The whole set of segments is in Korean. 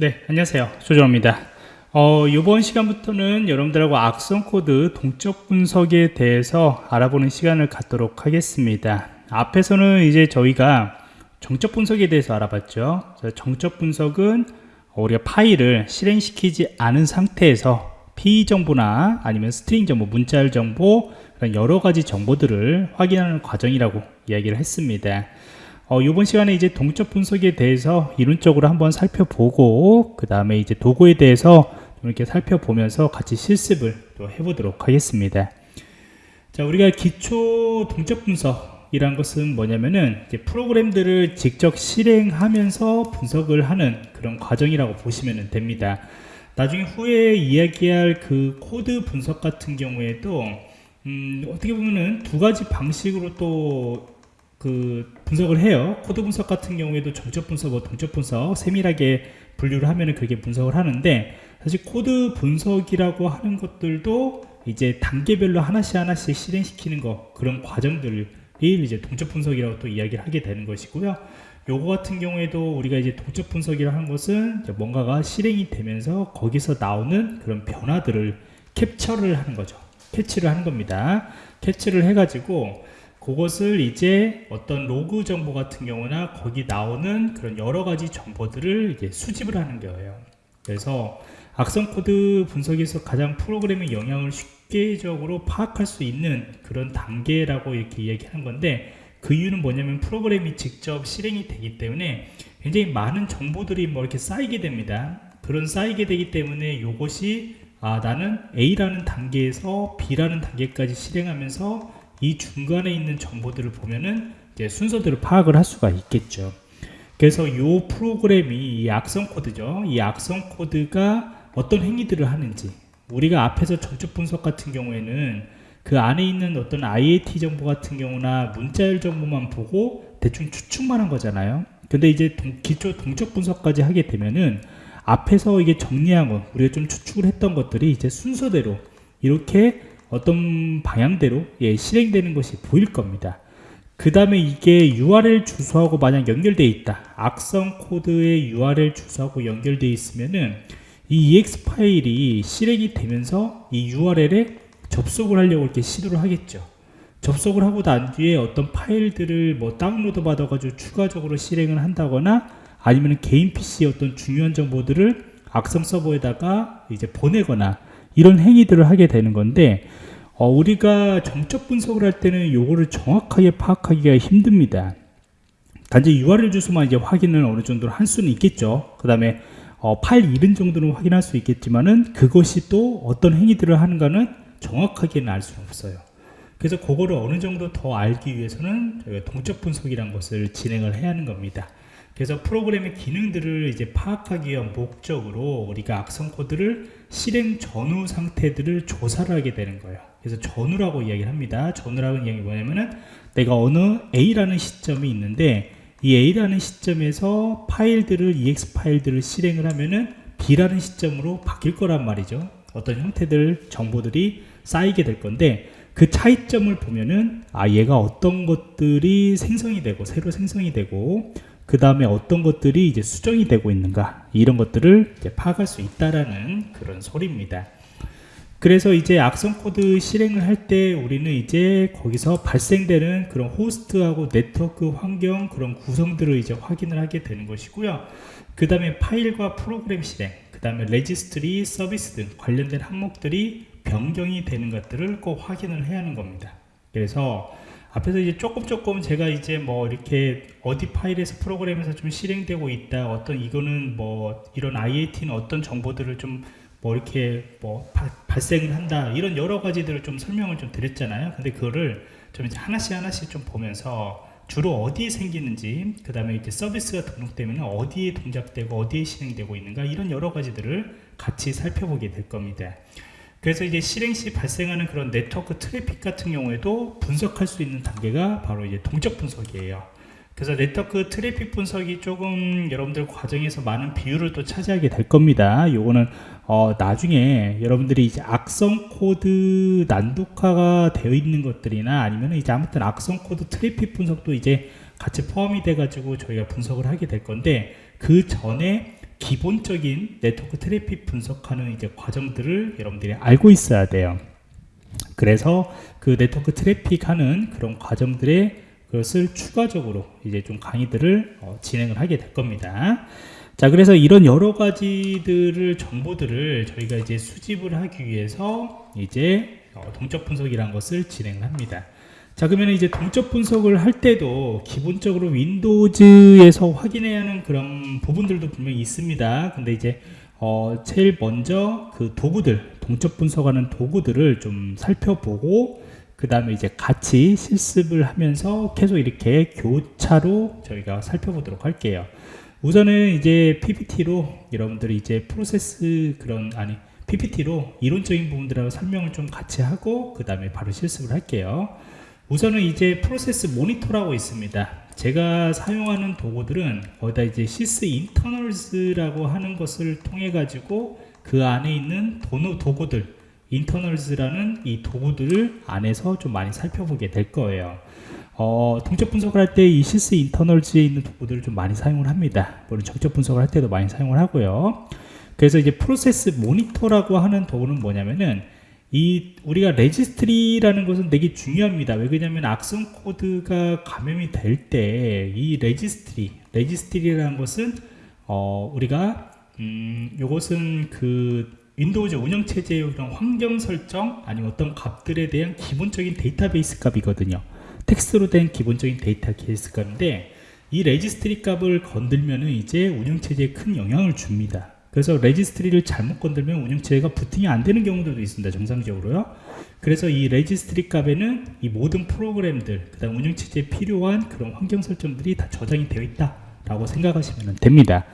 네, 안녕하세요. 조정원입니다. 어, 이번 시간부터는 여러분들하고 악성 코드 동적 분석에 대해서 알아보는 시간을 갖도록 하겠습니다. 앞에서는 이제 저희가 정적 분석에 대해서 알아봤죠. 정적 분석은 우리가 파일을 실행시키지 않은 상태에서 PE 정보나 아니면 string 정보, 문자열 정보 여러 가지 정보들을 확인하는 과정이라고 이야기를 했습니다. 어, 이번 시간에 이제 동적 분석에 대해서 이론적으로 한번 살펴보고 그 다음에 이제 도구에 대해서 이렇게 살펴보면서 같이 실습을 또 해보도록 하겠습니다. 자, 우리가 기초 동적 분석이란 것은 뭐냐면은 프로그램들을 직접 실행하면서 분석을 하는 그런 과정이라고 보시면 됩니다. 나중에 후에 이야기할 그 코드 분석 같은 경우에도 음, 어떻게 보면은 두 가지 방식으로 또 그 분석을 해요. 코드 분석 같은 경우에도 정적 분석, 뭐 동적 분석 세밀하게 분류를 하면 은 그게 분석을 하는데 사실 코드 분석이라고 하는 것들도 이제 단계별로 하나씩 하나씩 실행시키는 거 그런 과정들을 이제 동적 분석이라고 또 이야기를 하게 되는 것이고요. 요거 같은 경우에도 우리가 이제 동적 분석이라 하는 것은 뭔가가 실행이 되면서 거기서 나오는 그런 변화들을 캡처를 하는 거죠. 캐치를 하는 겁니다. 캐치를 해가지고 그것을 이제 어떤 로그 정보 같은 경우나 거기 나오는 그런 여러 가지 정보들을 이제 수집을 하는 거예요. 그래서 악성 코드 분석에서 가장 프로그램의 영향을 쉽게적으로 파악할 수 있는 그런 단계라고 이렇게 이야기하는 건데 그 이유는 뭐냐면 프로그램이 직접 실행이 되기 때문에 굉장히 많은 정보들이 뭐 이렇게 쌓이게 됩니다. 그런 쌓이게 되기 때문에 이것이 아 나는 A라는 단계에서 B라는 단계까지 실행하면서 이 중간에 있는 정보들을 보면은 이제 순서대로 파악을 할 수가 있겠죠. 그래서 이 프로그램이 이 악성 코드죠. 이 악성 코드가 어떤 행위들을 하는지 우리가 앞에서 전적 분석 같은 경우에는 그 안에 있는 어떤 IAT 정보 같은 경우나 문자열 정보만 보고 대충 추측만 한 거잖아요. 근데 이제 동, 기초 동적 분석까지 하게 되면은 앞에서 이게 정리한 거 우리가 좀 추측을 했던 것들이 이제 순서대로 이렇게 어떤 방향대로 예, 실행되는 것이 보일 겁니다. 그 다음에 이게 URL 주소하고 만약 연결되어 있다. 악성 코드의 URL 주소하고 연결되어 있으면은 이 EX 파일이 실행이 되면서 이 URL에 접속을 하려고 이렇게 시도를 하겠죠. 접속을 하고 난 뒤에 어떤 파일들을 뭐 다운로드 받아가지고 추가적으로 실행을 한다거나 아니면 개인 PC의 어떤 중요한 정보들을 악성 서버에다가 이제 보내거나 이런 행위들을 하게 되는 건데 어, 우리가 정적 분석을 할 때는 요거를 정확하게 파악하기가 힘듭니다. 단지 URL 주소만 이제 확인을 어느 정도로 할 수는 있겠죠. 그 다음에 어, 파일 이름 정도는 확인할 수 있겠지만은 그것이 또 어떤 행위들을 하는가는 정확하게는 알 수는 없어요. 그래서 그거를 어느 정도 더 알기 위해서는 동적 분석이라는 것을 진행을 해야 하는 겁니다. 그래서 프로그램의 기능들을 이제 파악하기 위한 목적으로 우리가 악성 코드를 실행 전후 상태들을 조사를 하게 되는 거예요. 그래서 전후라고 이야기를 합니다. 전후라는 이야기 뭐냐면은 내가 어느 A라는 시점이 있는데 이 A라는 시점에서 파일들을 EX 파일들을 실행을 하면은 B라는 시점으로 바뀔 거란 말이죠. 어떤 형태들 정보들이 쌓이게 될 건데 그 차이점을 보면은 아 얘가 어떤 것들이 생성이 되고 새로 생성이 되고 그 다음에 어떤 것들이 이제 수정이 되고 있는가 이런 것들을 파악할 수 있다라는 그런 소리입니다. 그래서 이제 악성 코드 실행을 할 때 우리는 이제 거기서 발생되는 그런 호스트하고 네트워크 환경 그런 구성들을 이제 확인을 하게 되는 것이고요. 그 다음에 파일과 프로그램 실행, 그 다음에 레지스트리, 서비스 등 관련된 항목들이 변경이 되는 것들을 꼭 확인을 해야 하는 겁니다. 그래서 앞에서 이제 조금 조금 제가 이제 뭐 이렇게 어디 파일에서 프로그램에서 좀 실행되고 있다 어떤 이거는 뭐 이런 IAT는 어떤 정보들을 좀 뭐 이렇게 뭐 바, 발생을 한다 이런 여러 가지들을 좀 설명을 좀 드렸잖아요. 근데 그거를 좀 이제 하나씩 하나씩 좀 보면서 주로 어디에 생기는지 그 다음에 이제 서비스가 등록되면 어디에 동작되고 어디에 실행되고 있는가 이런 여러 가지들을 같이 살펴보게 될 겁니다 그래서 이제 실행 시 발생하는 그런 네트워크 트래픽 같은 경우에도 분석할 수 있는 단계가 바로 이제 동적 분석이에요. 그래서 네트워크 트래픽 분석이 조금 여러분들 과정에서 많은 비율을 또 차지하게 될 겁니다. 요거는 어 나중에 여러분들이 이제 악성 코드 난독화가 되어 있는 것들이나 아니면 이제 아무튼 악성 코드 트래픽 분석도 이제 같이 포함이 돼 가지고 저희가 분석을 하게 될 건데 그 전에 기본적인 네트워크 트래픽 분석하는 이제 과정들을 여러분들이 알고 있어야 돼요. 그래서 그 네트워크 트래픽 하는 그런 과정들의 그것을 추가적으로 이제 좀 강의들을 어, 진행을 하게 될 겁니다. 자, 그래서 이런 여러 가지들을 정보들을 저희가 이제 수집을 하기 위해서 이제 어, 동적 분석이라는 것을 진행을 합니다. 자 그러면 이제 동적 분석을 할 때도 기본적으로 윈도우즈에서 확인해야 하는 그런 부분들도 분명히 있습니다. 근데 이제 어 제일 먼저 그 도구들 동적 분석하는 도구들을 좀 살펴보고 그 다음에 이제 같이 실습을 하면서 계속 이렇게 교차로 저희가 살펴보도록 할게요. 우선은 이제 PPT로 여러분들이 이제 프로세스 그런 아니 PPT로 이론적인 부분들하고 설명을 좀 같이 하고 그 다음에 바로 실습을 할게요 우선은 이제 Process Monitor라고 있습니다. 제가 사용하는 도구들은 거기다 이제 Sysinternals라고 하는 것을 통해 가지고 그 안에 있는 도구, 도구들 Internals라는 이 도구들을 안에서 좀 많이 살펴보게 될 거예요. 어, 동적 분석을 할 때 이 Sysinternals에 있는 도구들을 좀 많이 사용을 합니다. 물론 정적 분석을 할 때도 많이 사용을 하고요. 그래서 이제 Process Monitor라고 하는 도구는 뭐냐면은 이 우리가 레지스트리라는 것은 되게 중요합니다. 왜 그러냐면 악성 코드가 감염이 될 때 이 레지스트리, 레지스트리라는 것은 어 우리가 음 요것은 그 Windows 운영 체제의 그런 환경 설정 아니면 어떤 값들에 대한 기본적인 데이터베이스 값이거든요. 텍스트로 된 기본적인 데이터베이스 값인데 이 레지스트리 값을 건들면은 이제 운영 체제에 큰 영향을 줍니다. 그래서 레지스트리를 잘못 건들면 운영체제가 부팅이 안 되는 경우들도 있습니다. 정상적으로요. 그래서 이 레지스트리 값에는 이 모든 프로그램들, 그 다음 운영체제에 필요한 그런 환경 설정들이 다 저장이 되어 있다라고 생각하시면 됩니다.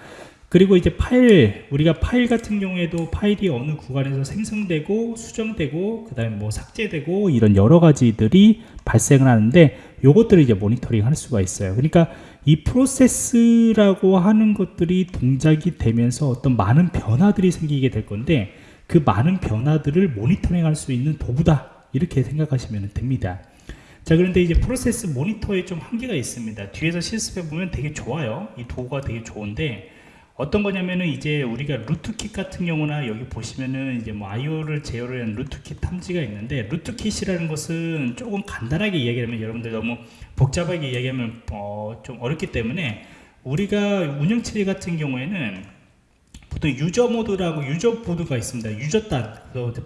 그리고 이제 파일, 우리가 파일 같은 경우에도 파일이 어느 구간에서 생성되고 수정되고 그 다음에 뭐 삭제되고 이런 여러 가지들이 발생을 하는데 요것들을 이제 모니터링 할 수가 있어요. 그러니까 이 프로세스라고 하는 것들이 동작이 되면서 어떤 많은 변화들이 생기게 될 건데 그 많은 변화들을 모니터링 할 수 있는 도구다. 이렇게 생각하시면 됩니다. 자 그런데 이제 프로세스 모니터에 좀 한계가 있습니다. 뒤에서 실습해 보면 되게 좋아요. 이 도구가 되게 좋은데 어떤 거냐면은 이제 우리가 루트킷 같은 경우나 여기 보시면은 이제 뭐 IO를 제어를 한 루트킷 탐지가 있는데 루트킷이라는 것은 조금 간단하게 이야기하면 여러분들 너무 복잡하게 이야기하면 어, 좀 어렵기 때문에 우리가 운영체제 같은 경우에는 보통 유저 모드라고 유저 모드가 있습니다. 유저 단,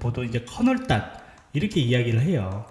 보통 이제 커널 단 이렇게 이야기를 해요.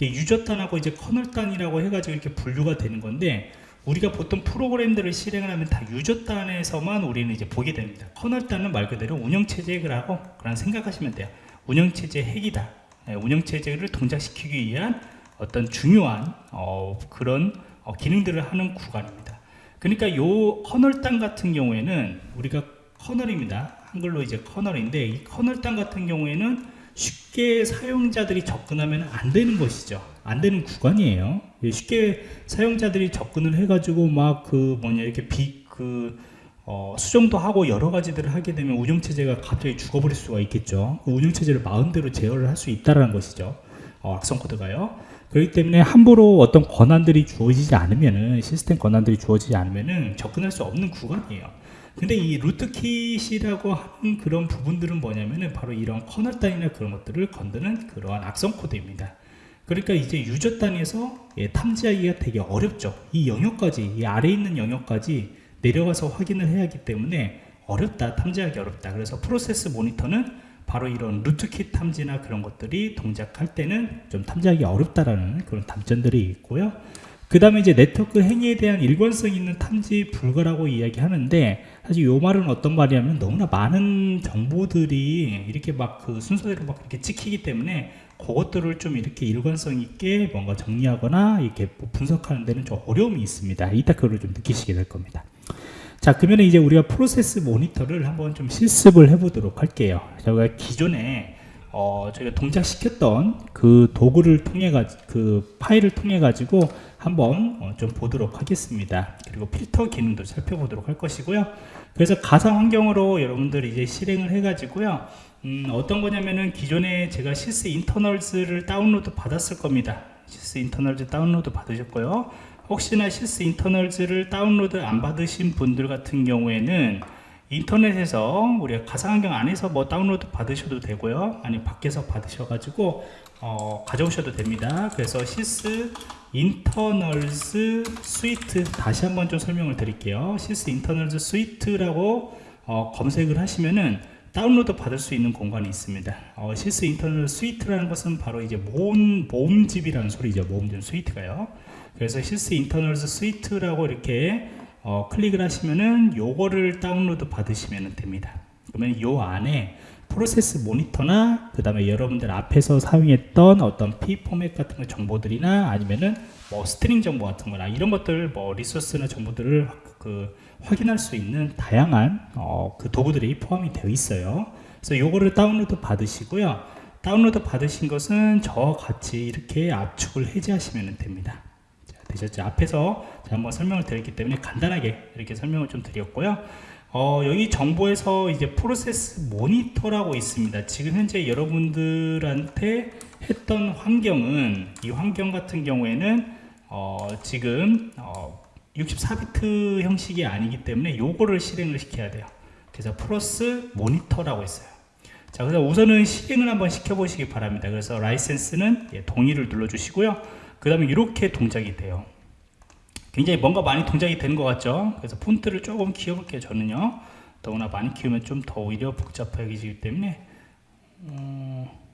유저 단하고 이제 커널 단이라고 해가지고 이렇게 분류가 되는 건데 우리가 보통 프로그램들을 실행을 하면 다 유저 단에서만 우리는 이제 보게 됩니다. 커널 단은 말 그대로 운영체제라고 그런 생각하시면 돼요. 운영체제 핵이다. 네, 운영체제를 동작시키기 위한 어떤 중요한 어, 그런 어, 기능들을 하는 구간입니다. 그러니까 요 커널 단 같은 경우에는 우리가 커널입니다. 한글로 이제 커널인데 이 커널 단 같은 경우에는 쉽게 사용자들이 접근하면 안 되는 것이죠. 안 되는 구간이에요. 예, 쉽게 사용자들이 접근을 해가지고 막 그 뭐냐 이렇게 비그 어, 수정도 하고 여러 가지들을 하게 되면 운영체제가 갑자기 죽어버릴 수가 있겠죠. 그 운영체제를 마음대로 제어를 할 수 있다는 것이죠. 어, 악성 코드가요. 그렇기 때문에 함부로 어떤 권한들이 주어지지 않으면은 시스템 권한들이 주어지지 않으면은 접근할 수 없는 구간이에요. 근데 이 rootkit이라고 하는 그런 부분들은 뭐냐면은 바로 이런 커널 단위나 그런 것들을 건드는 그러한 악성 코드입니다. 그러니까 이제 유저 단위에서 예, 탐지하기가 되게 어렵죠. 이 영역까지, 이 아래에 있는 영역까지 내려가서 확인을 해야 하기 때문에 어렵다, 탐지하기 어렵다. 그래서 Process Monitor는 바로 이런 rootkit 탐지나 그런 것들이 동작할 때는 좀 탐지하기 어렵다라는 그런 단점들이 있고요. 그 다음에 이제 네트워크 행위에 대한 일관성 있는 탐지 불가라고 이야기하는데 사실 이 말은 어떤 말이냐면 너무나 많은 정보들이 이렇게 막 그 순서대로 막 이렇게 찍히기 때문에 그것들을 좀 이렇게 일관성 있게 뭔가 정리하거나 이렇게 분석하는 데는 좀 어려움이 있습니다. 이따 그걸 좀 느끼시게 될 겁니다. 자 그러면 이제 우리가 프로세스 모니터를 한번 좀 실습을 해 보도록 할게요 저희가 기존에 어, 저희가 동작시켰던 그 도구를 통해 가지고 그 파일을 통해 가지고 한번 어, 좀 보도록 하겠습니다. 그리고 필터 기능도 살펴보도록 할 것이고요. 그래서 가상 환경으로 여러분들이 이제 실행을 해 가지고요. 음, 어떤 거냐면은 기존에 제가 Sysinternals를 다운로드 받았을 겁니다. Sysinternals 다운로드 받으셨고요. 혹시나 Sysinternals를 다운로드 안 받으신 분들 같은 경우에는 인터넷에서 우리가 가상환경 안에서 뭐 다운로드 받으셔도 되고요. 아니 밖에서 받으셔가지고 어, 가져오셔도 됩니다. 그래서 Sysinternals Suite 다시 한번 좀 설명을 드릴게요. Sysinternals Suite라고 어, 검색을 하시면은 다운로드 받을 수 있는 공간이 있습니다. 어, Sysinternals Suite라는 것은 바로 이제 모음, 모음집이라는 소리죠. 모음집 suite가요. 그래서 Sysinternals Suite라고 이렇게 어, 클릭을 하시면은 요거를 다운로드 받으시면 됩니다. 그러면 요 안에 프로세스 모니터나 그 다음에 여러분들 앞에서 사용했던 어떤 PE 포맷 같은 거 정보들이나 아니면은 뭐 string 정보 같은 거나 이런 것들 뭐 리소스나 정보들을 그 확인할 수 있는 다양한 어, 그 도구들이 포함이 되어 있어요. 그래서 요거를 다운로드 받으시고요. 다운로드 받으신 것은 저와 같이 이렇게 압축을 해제하시면 됩니다. 자, 되셨죠 앞에서 제가 한번 설명을 드렸기 때문에 간단하게 이렇게 설명을 좀 드렸고요 어, 여기 정보에서 이제 프로세스 모니터라고 있습니다. 지금 현재 여러분들한테 했던 환경은 이 환경 같은 경우에는 어, 지금 어, 64비트 형식이 아니기 때문에 요거를 실행을 시켜야 돼요. 그래서 플러스 모니터라고 있어요. 자, 그래서 우선은 실행을 한번 시켜보시기 바랍니다. 그래서 라이센스는 예, 동의를 눌러주시고요. 그 다음에 이렇게 동작이 돼요. 굉장히 뭔가 많이 동작이 되는 것 같죠? 그래서 폰트를 조금 키워볼게요 저는요. 더구나 많이 키우면 좀 더 오히려 복잡해지기 때문에. 어...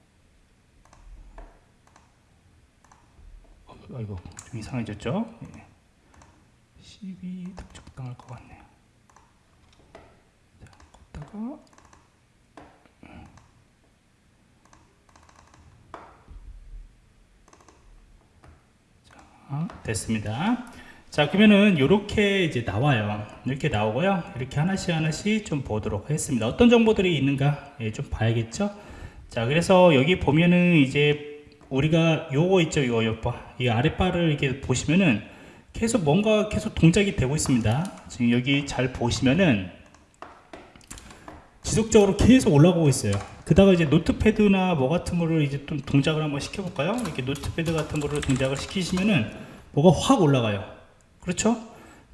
아이고 좀 이상해졌죠? 12 딱 적당할 것 같네요. 자, 걷다가 자, 됐습니다. 자 그러면은 이렇게 이제 나와요. 이렇게 나오고요. 이렇게 하나씩 하나씩 좀 보도록 하겠습니다. 어떤 정보들이 있는가 예, 좀 봐야겠죠? 자 그래서 여기 보면은 이제 우리가 요거 있죠 요거 요거 이 아랫바를 이렇게 보시면은 계속 뭔가 계속 동작이 되고 있습니다. 지금 여기 잘 보시면은 지속적으로 계속 올라가고 있어요 그다가 이제 노트패드나 뭐 같은 거를 이제 좀 동작을 한번 시켜볼까요 이렇게 노트패드 같은 거를 동작을 시키시면은 뭐가 확 올라가요 그렇죠?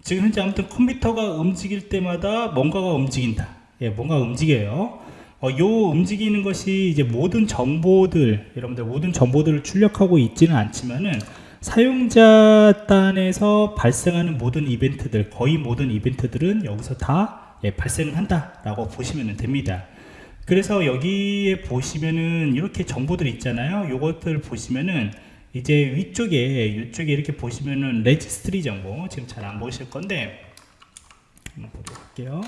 지금 현재 아무튼 컴퓨터가 움직일 때마다 뭔가가 움직인다. 예, 뭔가 움직여요. 어, 요 움직이는 것이 이제 모든 정보들, 여러분들 모든 정보들을 출력하고 있지는 않지만은 사용자 단에서 발생하는 모든 이벤트들, 거의 모든 이벤트들은 여기서 다 예, 발생을 한다라고 보시면 됩니다. 그래서 여기에 보시면은 이렇게 정보들 있잖아요. 요것들 보시면은 이제 위쪽에 이쪽에 이렇게 보시면은 레지스트리 정보 지금 잘 안 보실 건데 한번 보도록 할게요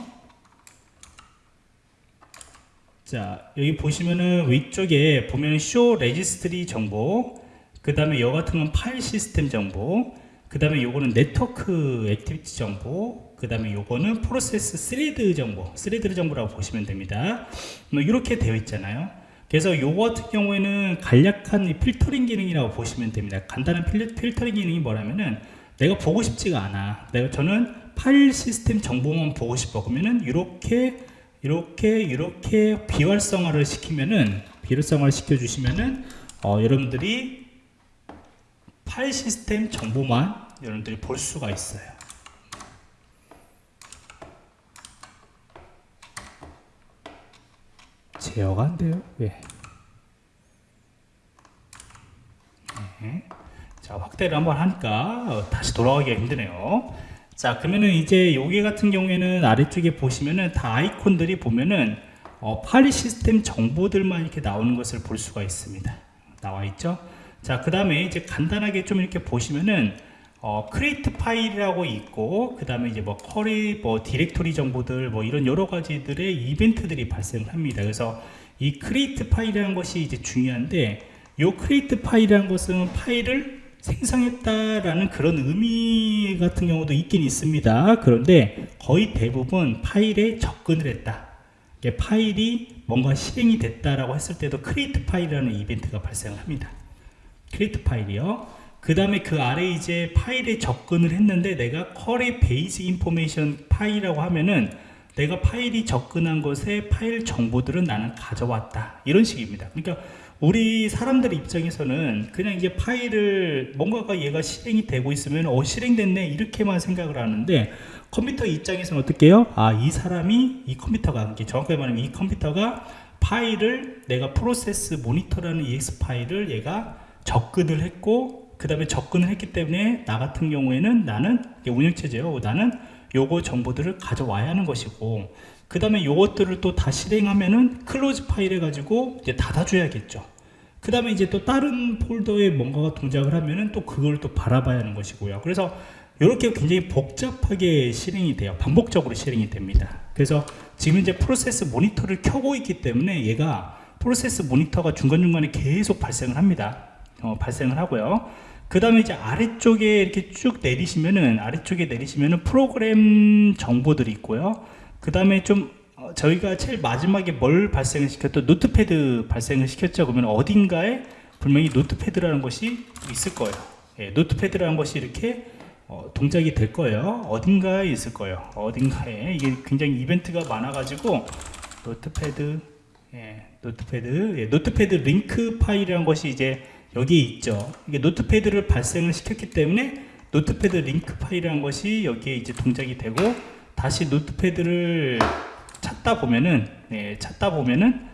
자 여기 보시면은 위쪽에 보면은 Show Registry 정보 그 다음에 여 같은 건 파일 시스템 정보 그 다음에 요거는 네트워크 activity 정보 그 다음에 요거는 프로세스 스레드 정보 스레드 정보라고 보시면 됩니다 뭐 이렇게 되어 있잖아요 그래서 요거 같은 경우에는 간략한 필터링 기능이라고 보시면 됩니다. 간단한 필, 필터링 기능이 뭐냐면은 내가 보고 싶지가 않아. 내가 저는 파일 시스템 정보만 보고 싶어. 그러면은 이렇게 이렇게 이렇게 비활성화를 시키면은 비활성화를 시켜 주시면은 어, 여러분들이 파일 시스템 정보만 여러분들이 볼 수가 있어요. 제어가 안 돼요. 왜? 네. 자, 확대를 한번 하니까 어, 다시 돌아가기가 힘드네요. 자, 그러면은 이제 여기 같은 경우에는 아래쪽에 보시면은 다 아이콘들이 보면은 어, 파일 시스템 정보들만 이렇게 나오는 것을 볼 수가 있습니다. 나와 있죠? 자, 그 다음에 이제 간단하게 좀 이렇게 보시면은 어, Create File이라고 있고 그 다음에 이제 뭐 Query 뭐 디렉토리 정보들 뭐 이런 여러 가지들의 이벤트들이 발생합니다. 그래서 이 Create File이라는 것이 이제 중요한데 요 Create File이라는 것은 파일을 생성했다라는 그런 의미 같은 경우도 있긴 있습니다. 그런데 거의 대부분 파일에 접근을 했다. 파일이 뭔가 실행이 됐다라고 했을 때도 Create File이라는 이벤트가 발생합니다. Create File이요 그 다음에 그 아래 이제 파일에 접근을 했는데 내가 Query Basic Information File이라고 하면은 내가 파일이 접근한 것에 파일 정보들은 나는 가져왔다 이런 식입니다 그러니까 우리 사람들 입장에서는 그냥 이게 파일을 뭔가가 얘가 실행이 되고 있으면 어 실행됐네 이렇게만 생각을 하는데 컴퓨터 입장에서는 어떻게 해요? 아, 이 사람이 이 컴퓨터가 정확하게 말하면 이 컴퓨터가 파일을 내가 프로세스 모니터라는 EX 파일을 얘가 접근을 했고 그 다음에 접근을 했기 때문에 나 같은 경우에는 나는 운영체제요. 나는 요거 정보들을 가져와야 하는 것이고 그 다음에 요것들을 또 다 실행하면은 Close File 해가지고 이제 닫아줘야겠죠. 그 다음에 이제 또 다른 폴더에 뭔가가 동작을 하면은 또 그걸 또 바라봐야 하는 것이고요. 그래서 이렇게 굉장히 복잡하게 실행이 돼요. 반복적으로 실행이 됩니다. 그래서 지금 이제 프로세스 모니터를 켜고 있기 때문에 얘가 프로세스 모니터가 중간중간에 계속 발생을 합니다. 어, 발생을 하고요. 그 다음에 이제 아래쪽에 이렇게 쭉 내리시면은 아래쪽에 내리시면은 프로그램 정보들이 있고요. 그 다음에 좀 어, 저희가 제일 마지막에 뭘 발생을 시켰던 Notepad 발생을 시켰죠. 그러면 어딘가에 분명히 Notepad라는 것이 있을 거예요. 예, Notepad라는 것이 이렇게 어, 동작이 될 거예요. 어딘가에 있을 거예요. 어딘가에 이게 굉장히 이벤트가 많아 가지고 Notepad, 예, Notepad, 예, Notepad 링크 파일이라는 것이 이제 여기에 있죠. 이게 Notepad를 발생을 시켰기 때문에 Notepad 링크 파일이라는 것이 여기에 이제 동작이 되고 다시 Notepad를 찾다 보면은 예, 찾다 보면은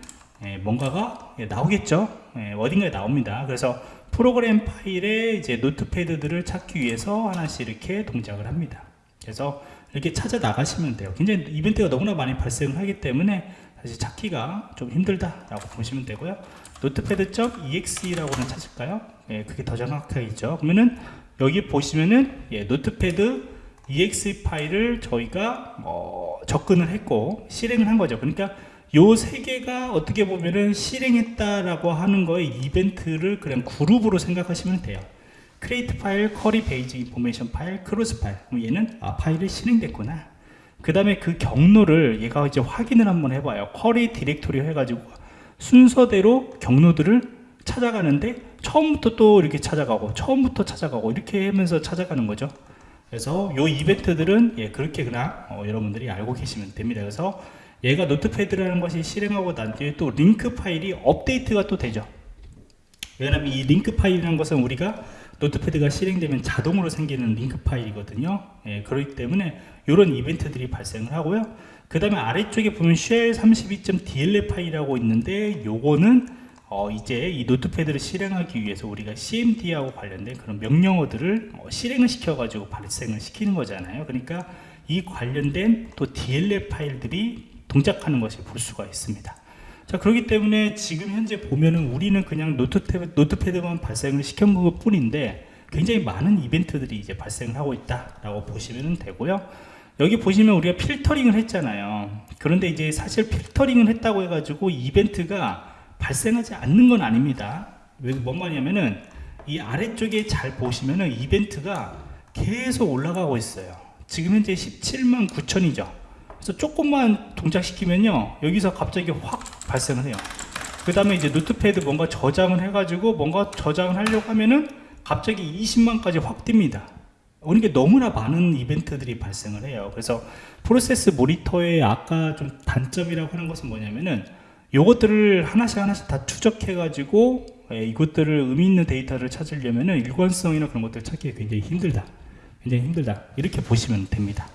예, 뭔가가 예, 나오겠죠. 예, 어딘가에 나옵니다. 그래서 프로그램 파일에 이제 Notepad들을 찾기 위해서 하나씩 이렇게 동작을 합니다. 그래서 이렇게 찾아 나가시면 돼요. 굉장히 이벤트가 너무나 많이 발생을 하기 때문에 사실 찾기가 좀 힘들다라고 보시면 되고요. Notepad.exe라고는 찾을까요? 예, 그게 더 정확하겠죠. 그러면은 여기 보시면은 예, Notepad exe 파일을 저희가 어, 접근을 했고 실행을 한 거죠. 그러니까 요 세 개가 어떻게 보면은 실행했다라고 하는 거의 이벤트를 그냥 그룹으로 생각하시면 돼요. Create File, Query Basic Information File, Close File. 그럼 얘는 아 파일이 실행됐구나. 그 다음에 그 경로를 얘가 이제 확인을 한번 해봐요. Query Directory 해가지고 순서대로 경로들을 찾아가는데 처음부터 또 이렇게 찾아가고 처음부터 찾아가고 이렇게 하면서 찾아가는 거죠. 그래서 요 이벤트들은 예, 그렇게 그냥 어, 여러분들이 알고 계시면 됩니다. 그래서 얘가 Notepad라는 것이 실행하고 난 뒤에 또 링크 파일이 업데이트가 또 되죠. 왜냐하면 이 링크 파일이라는 것은 우리가 Notepad가 실행되면 자동으로 생기는 링크 파일이거든요. 예, 그렇기 때문에 이런 이벤트들이 발생을 하고요. 그 다음에 아래쪽에 보면 shell 32.dll 파일이라고 있는데 요거는 어 이제 이 Notepad를 실행하기 위해서 우리가 cmd하고 관련된 그런 명령어들을 어 실행을 시켜 가지고 발생을 시키는 거잖아요 그러니까 이 관련된 또 dll 파일들이 동작하는 것을 볼 수가 있습니다 자 그렇기 때문에 지금 현재 보면은 우리는 그냥 Notepad, Notepad만 발생을 시킨 것 뿐인데 굉장히 많은 이벤트들이 이제 발생을 하고 있다라고 보시면 되고요. 여기 보시면 우리가 필터링을 했잖아요. 그런데 이제 사실 필터링을 했다고 해가지고 이벤트가 발생하지 않는 건 아닙니다. 왜 뭔 말이냐면은 이 아래쪽에 잘 보시면은 이벤트가 계속 올라가고 있어요. 지금 현재 17만 9천이죠 그래서 조금만 동작시키면요 여기서 갑자기 확 발생을 해요. 그 다음에 이제 Notepad 뭔가 저장을 해가지고 뭔가 저장을 하려고 하면은 갑자기 20만까지 확 뜁니다. 그러니까 너무나 많은 이벤트들이 발생을 해요. 그래서 프로세스 모니터의 아까 좀 단점이라고 하는 것은 뭐냐면은 요것들을 하나씩 하나씩 다 추적해 가지고 예, 이것들을 의미 있는 데이터를 찾으려면은 일관성이나 그런 것들을 찾기가 굉장히 힘들다. 굉장히 힘들다. 이렇게 보시면 됩니다.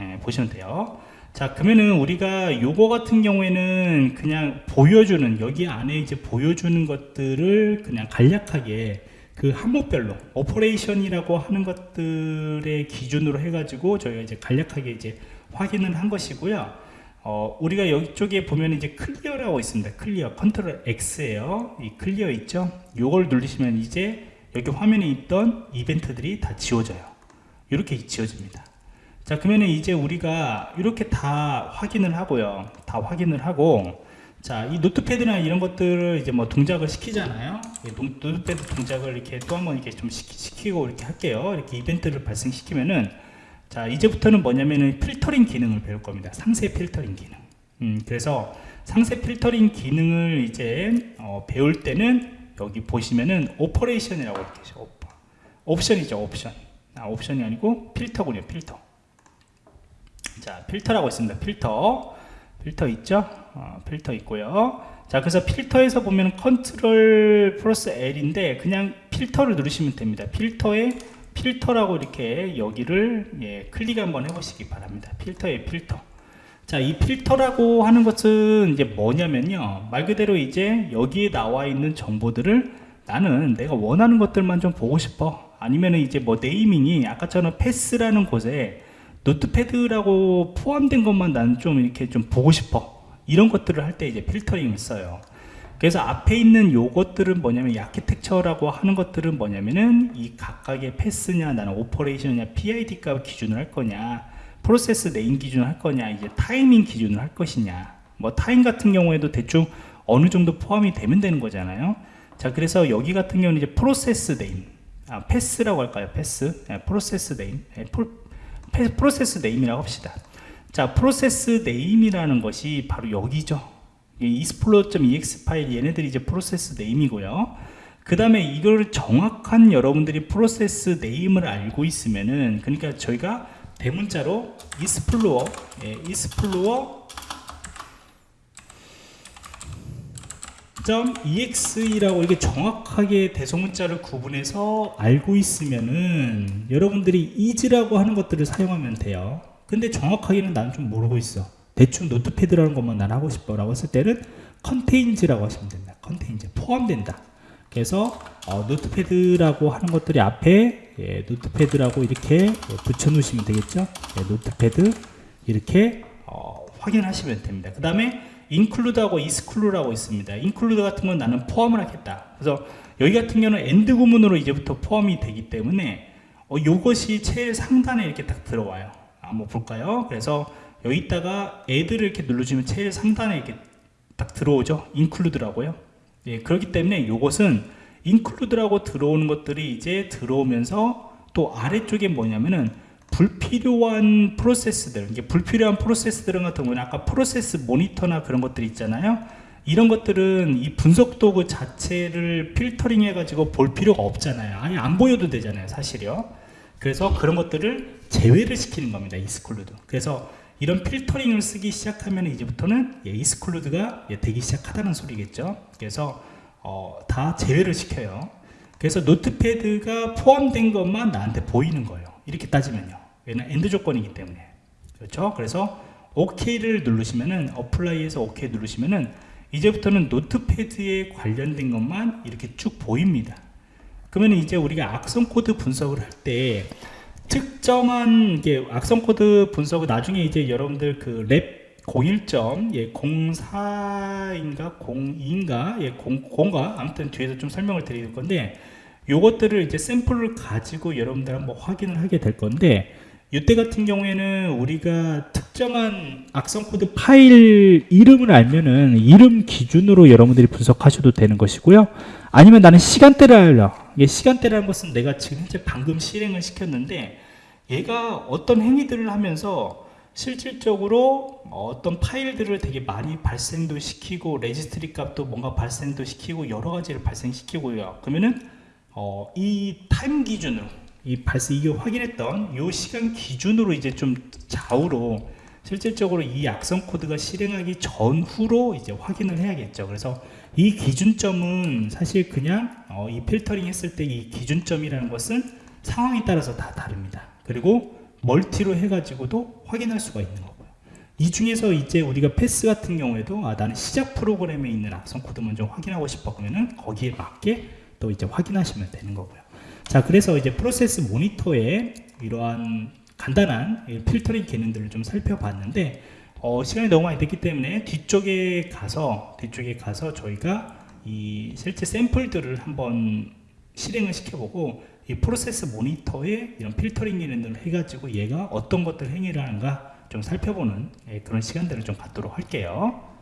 예, 보시면 돼요 자 그러면은 우리가 요거 같은 경우에는 그냥 보여주는 여기 안에 이제 보여주는 것들을 그냥 간략하게 그 항목별로 operation이라고 하는 것들의 기준으로 해가지고 저희가 이제 간략하게 이제 확인을 한 것이고요. 어, 우리가 이쪽에 보면 이제 clear라고 있습니다. clear 컨트롤 X예요. 이 clear 있죠? 요걸 누르시면 이제 여기 화면에 있던 이벤트들이 다 지워져요. 이렇게 지워집니다. 자 그러면 이제 우리가 이렇게 다 확인을 하고요. 다 확인을 하고 자, 이 notepad나 이런 것들을 이제 뭐 동작을 시키잖아요. notepad 동작을 이렇게 또 한번 이렇게 좀 시키, 고 이렇게 할게요. 이렇게 이벤트를 발생시키면은 자, 이제부터는 뭐냐면은 필터링 기능을 배울 겁니다. 상세 필터링 기능. 음, 그래서 상세 필터링 기능을 이제 어, 배울 때는 여기 보시면은 operation이라고 이렇게 죠 옵션이죠, 옵션. 아, 옵션이 아니고 필터군요, 필터. 자, 필터라고 있습니다. 필터. 필터 있죠? 어, 필터 있고요. 자, 그래서 필터에서 보면 컨트롤 플러스 L인데 그냥 필터를 누르시면 됩니다. 필터에 필터라고 이렇게 여기를 예, 클릭 한번 해보시기 바랍니다. 필터의 필터. 자, 이 필터라고 하는 것은 이제 뭐냐면요. 말 그대로 이제 여기에 나와 있는 정보들을 나는 내가 원하는 것들만 좀 보고 싶어. 아니면은 이제 뭐 naming이 아까처럼 path라는 곳에 notepad라고 포함된 것만 나는 좀 이렇게 좀 보고 싶어. 이런 것들을 할 때 이제 필터링을 써요. 그래서 앞에 있는 요것들은 뭐냐면 이 아키텍처라고 하는 것들은 뭐냐면은 이 각각의 path냐 나는 operation이냐 PID 값 기준을 할 거냐 process name 기준을 할 거냐 이제 타이밍 기준을 할 것이냐. 뭐 타임 같은 경우에도 대충 어느 정도 포함이 되면 되는 거잖아요. 자 그래서 여기 같은 경우는 이제 process name. 아 path라고 할까요? Path? 네, process name. 네, process name이라고 합시다. 자 process name이라는 것이 바로 여기죠. explorer.exe 파일 얘네들이 이제 process name이고요. 그 다음에 이걸 정확한 여러분들이 process name을 알고 있으면은 그러니까 저희가 대문자로 explorer 예, explorer .exe라고 이렇게 정확하게 대소문자를 구분해서 알고 있으면은 여러분들이 is라고 하는 것들을 사용하면 돼요. 근데 정확하게는 나는 좀 모르고 있어. 대충 notepad라는 것만 난 하고 싶어. 라고 했을 때는 contains라고 하시면 된다. contains 포함된다. 그래서 어, notepad라고 하는 것들이 앞에 예, notepad라고 이렇게 붙여 놓으시면 되겠죠? 예, notepad 이렇게 어, 확인하시면 됩니다. 그 다음에 include하고 exclude라고 있습니다. include 같은 건 나는 포함을 하겠다. 그래서 여기 같은 경우는 AND 구문으로 이제부터 포함이 되기 때문에 어, 이것이 제일 상단에 이렇게 딱 들어와요. 한번 볼까요? 그래서 여기다가 애들을 이렇게 눌러주면 제일 상단에 이렇게 딱 들어오죠. include라고요. 예, 그렇기 때문에 이것은 include라고 들어오는 것들이 이제 들어오면서 또 아래쪽에 뭐냐면은 불필요한 프로세스들 이게 불필요한 프로세스들은 같은 경우는 아까 Process Monitor나 그런 것들 있잖아요. 이런 것들은 이 분석 도구 자체를 필터링 해가지고 볼 필요가 없잖아요. 아니 안 보여도 되잖아요 사실요. 그래서 그런 것들을 제외를 시키는 겁니다 exclude. 그래서 이런 필터링을 쓰기 시작하면 이제부터는 예, exclude가 예, 되기 시작하다는 소리겠죠. 그래서 어, 다 제외를 시켜요. 그래서 notepad가 포함된 것만 나한테 보이는 거예요 이렇게 따지면요. 얘는 AND 조건이기 때문에. 그렇죠? 그래서 OK를 누르시면은 apply에서 OK 누르시면은 이제부터는 notepad에 관련된 것만 이렇게 쭉 보입니다. 그러면 이제 우리가 악성 코드 분석을 할 때 특정한 게 악성 코드 분석을 나중에 이제 여러분들 그 Lab 01점 예 04인가 02인가 예 0, 0가 아무튼 뒤에서 좀 설명을 드릴 건데 요것들을 이제 샘플을 가지고 여러분들 한번 확인을 하게 될 건데 이때 같은 경우에는 우리가 특정한 악성 코드 파일 이름을 알면은 이름 기준으로 여러분들이 분석하셔도 되는 것이고요. 아니면 나는 시간대를 알려. 이게 시간대라는 것은 내가 지금 현재 방금 실행을 시켰는데 얘가 어떤 행위들을 하면서 실질적으로 어떤 파일들을 되게 많이 발생도 시키고 레지스트리 값도 뭔가 발생도 시키고 여러 가지를 발생시키고요. 그러면은 어, 이 타임 기준으로 이 발생 이게 확인했던 이 시간 기준으로 이제 좀 좌우로 실질적으로 이 악성 코드가 실행하기 전후로 이제 확인을 해야겠죠. 그래서 이 기준점은 사실 그냥 어, 이 필터링 했을 때 이 기준점이라는 것은 상황에 따라서 다 다릅니다. 그리고 멀티로 해가지고도 확인할 수가 있는 거고요. 이 중에서 이제 우리가 path 같은 경우에도 아 나는 시작 프로그램에 있는 악성 코드 먼저 확인하고 싶어 그러면은 거기에 맞게 또 이제 확인하시면 되는 거고요 자 그래서 이제 프로세스 모니터에 이러한 간단한 필터링 기능들을 좀 살펴봤는데 어, 시간이 너무 많이 됐기 때문에 뒤쪽에 가서 뒤쪽에 가서 저희가 이 실제 샘플들을 한번 실행을 시켜보고 이 프로세스 모니터에 이런 필터링 기능들을 해가지고 얘가 어떤 것들 행위를 하는가 좀 살펴보는 예, 그런 시간들을 좀 갖도록 할게요.